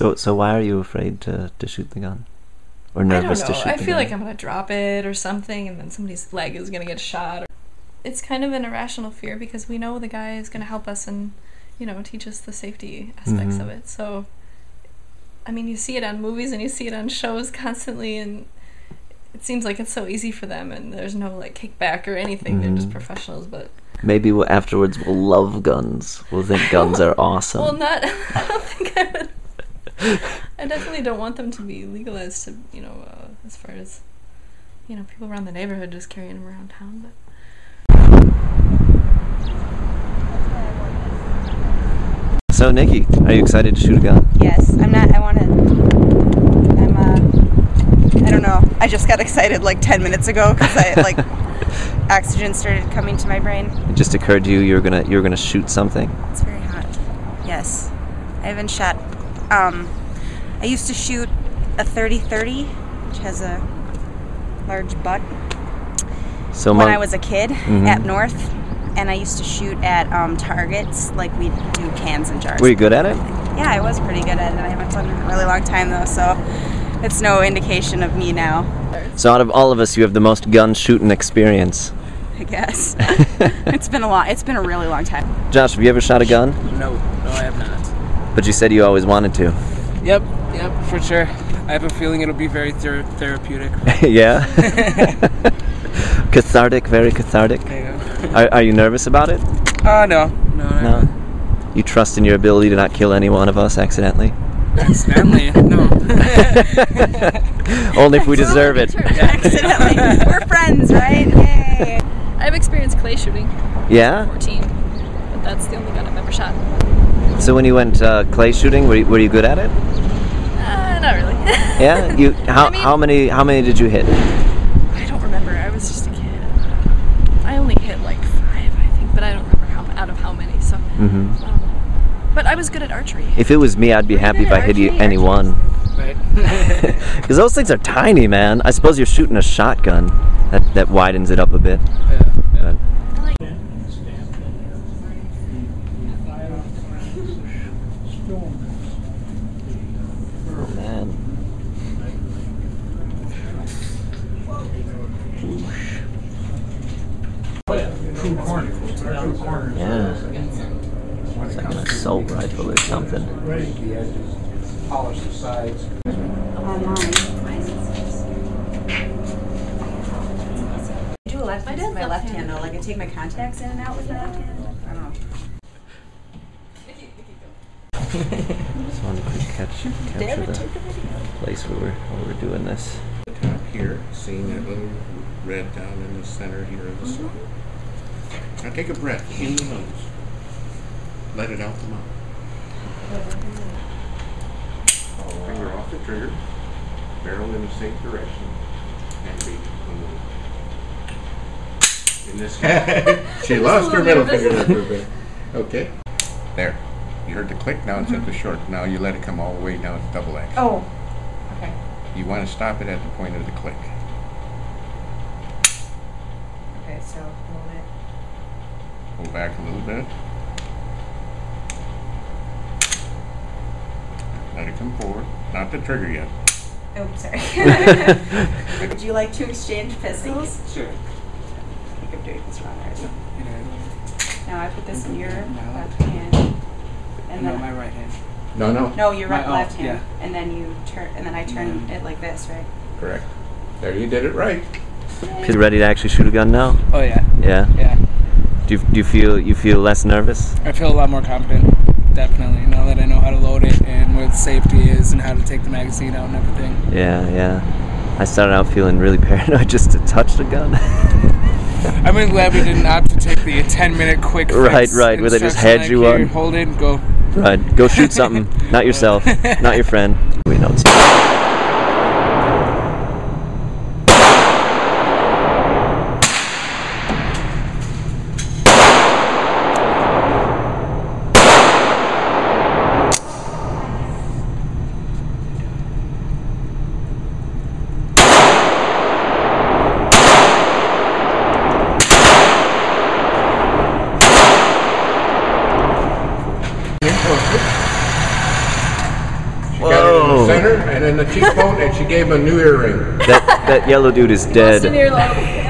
So so why are you afraid to, to shoot the gun? Or nervous I don't know. to shoot I feel gun? like I'm gonna drop it or something, and then somebody's leg is gonna get shot. It's kind of an irrational fear because we know the guy is gonna help us and, you know, teach us the safety aspects Mhm. of it. So, I mean, you see it on movies and you see it on shows constantly, and it seems like it's so easy for them, and there's no like kickback or anything. They're just Mhm. professionals, but Maybe we'll, afterwards we'll love guns. We'll think guns are awesome. well, not. I don't think I would. I definitely don't want them to be legalized to, you know, uh, as far as, you know, people around the neighborhood just carrying them around town. But So Nikki, are you excited to shoot a gun? Yes, I'm not. I want to. I'm. Uh, I don't know. I just got excited like 10 minutes ago because I like oxygen started coming to my brain. It just occurred to you you were gonna you were gonna shoot something. It's very hot. Yes, I haven't shot. Um, I used to shoot a 30-30, which has a large butt. So when Mon- I was a kid Mhm. at North, and I used to shoot at um, targets like we do cans and jars. were you good at it? Yeah, I was pretty good at it. I haven't done it in a really long time though, so it's no indication of me now. So out of all of us, you have the most gun shooting experience. I guess it's been a lot. It's been a really long time. Josh, have you ever shot a gun? No, no, I have not. But you said you always wanted to. Yep, yep, for sure. I have a feeling it'll be very ther- therapeutic. yeah. cathartic, very cathartic. There you go. Are, are you nervous about it? Oh no, no, No. You trust in your ability to not kill any one of us accidentally? Accidentally, no. Only if we deserve it. Accidentally, we're friends, right? Yay! I've experienced clay shooting. Yeah. 14, but that's the only gun I've ever shot. So when you went uh, clay shooting, were you, were you good at it? Uh, not really. Yeah. You how, I mean- how many how many did you hit? I don't remember. I was just a kid. I only hit like five, I think, but I don't remember how out of how many. So, Mm -hmm. um, but I was good at archery. If it was me, I'd be happy if I hit you any one. right. Because those things are tiny, man. I suppose you're shooting a shotgun. That that widens it up a bit. yeah, yeah. But oh man. Yeah. It's like an assault rifle or something. polish the sides. I do a left. I did my left hand though. Like I take my contacts in and out with my left hand. I don't know. Just wanted to catch capture the place where we're, where we're doing this. The top here, seeing that little red down in the center here of the mm-hmm. sun. Now take a breath in the nose. Let it out the mouth. Finger off the trigger, barrel in the same direction, and beat the move. In this case, she lost her middle finger there for a bit. Okay, there. You heard the click, now it's at the short. Now you let it come all the way down to double action. Oh. Okay. You want to stop it at the point of the click. Okay. So hold it. Pull back a little bit. Let it come forward. Not the trigger yet. Oh, sorry. Would you like to exchange pistols? Sure. I think I'm doing this wrong, right? Yeah. Now I put this in your left hand, and No, then my right hand. No, no. no, your My- right oh, left hand, yeah. and then you turn, and then I turn Yeah. it like this, right? Correct. There, you did it right. Feel ready to actually shoot a gun now? Oh yeah, Yeah. yeah. Do you, do you feel you feel less nervous? I feel a lot more confident. Definitely, now that I know how to load it and where the safety is and how to take the magazine out and everything. Yeah, yeah. I started out feeling really paranoid just to touch the gun. I'm really glad we didn't opt to take the 10 minute quick Right, right, where they just had you on. Hold it, go. right, go shoot something. Not yourself, not your friend. We know it's. Center and then the cheekbone, and she gave him a new earring. That that yellow dude is dead. Boston earlobe.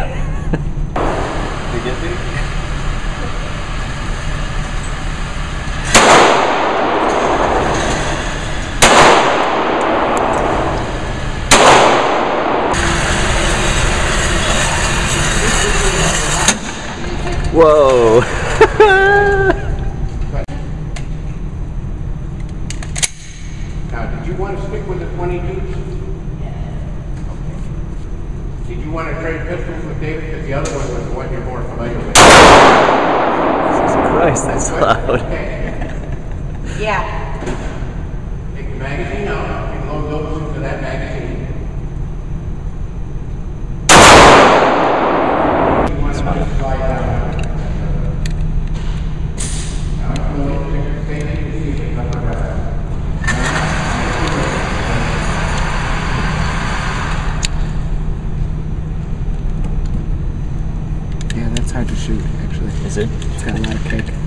Whoa. Now, did you want to stick with the 22s? Did you want to trade pistols with David? Because the other one was the one you're more familiar with. Christ, that's loud. Yeah. Take the magazine out and load those into that magazine. You want to just slide down. Now, if you want to take the same thing, you see it, like that. Yeah, that's hard to shoot, actually. Is it? It's got a lot of kick.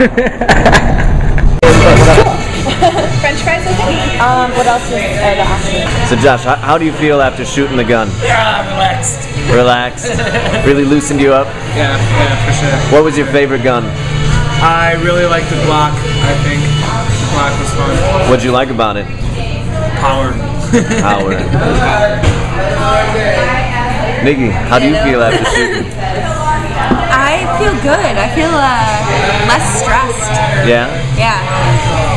French fries, I think. Um, what else is are the options? So Josh, how, how do you feel after shooting the gun? Yeah, relaxed. Relaxed? really loosened you up? Yeah, yeah, for sure. What was your favorite gun? I really like the Glock. I think the Glock was fun. What'd you like about it? Power. Howard. Nikki, how do you feel after shooting? I feel good. I feel uh, less stressed. Yeah? Yeah.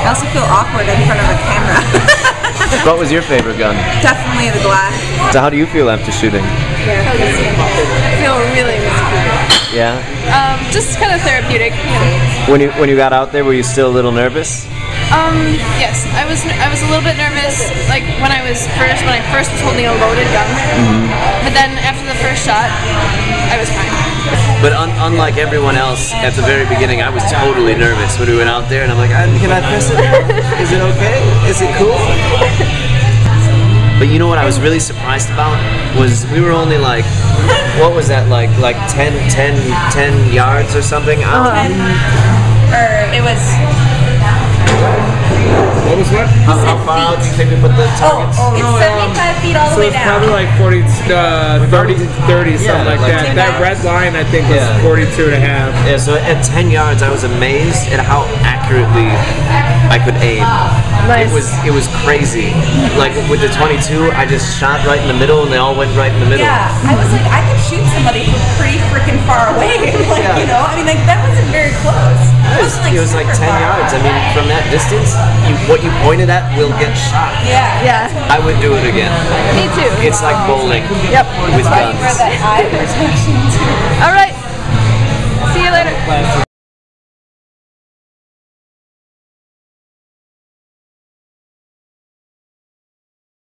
I also feel awkward in front of a camera. What was your favorite gun? Definitely the glass. So how do you feel after shooting? I feel really, really good. Yeah? Um, just kind of therapeutic, you know. When you when you got out there, were you still a little nervous? Um, yes, I was I was a little bit nervous, like when I was first when I first was holding a loaded gun. But then after the first shot, I was fine. But un- unlike everyone else, at the very beginning, I was totally nervous when we went out there, and I'm like, "Uh, can I press it? now? Is it okay? Is it cool? But you know what I was really surprised about was we were only like, what was that like, like 10, 10, 10 yards or something out. Or it was. What was what? How, how far out do you think we put the targets? Oh, it's 75 feet all the So way it's down. probably like 40, uh, 30, 30, something like, like that. 10 That red line, I think, was Yeah. 42 and a half. Yeah, so at 10 yards, I was amazed at how accurately I could aim. It was it was crazy. Like with the 22, I just shot right in the middle, and they all went right in the middle. Yeah, I was like, I could shoot somebody from pretty freaking far away. like, Yeah. you know, I mean, like that wasn't very close. It was, it was like 10 super far. yards. I mean, from that distance, you, what you pointed at will get shot. Yeah. Yeah, I would do it again. me too. It's like bowling Yep. with guns. that eye protection too. All right. See you later. Plastic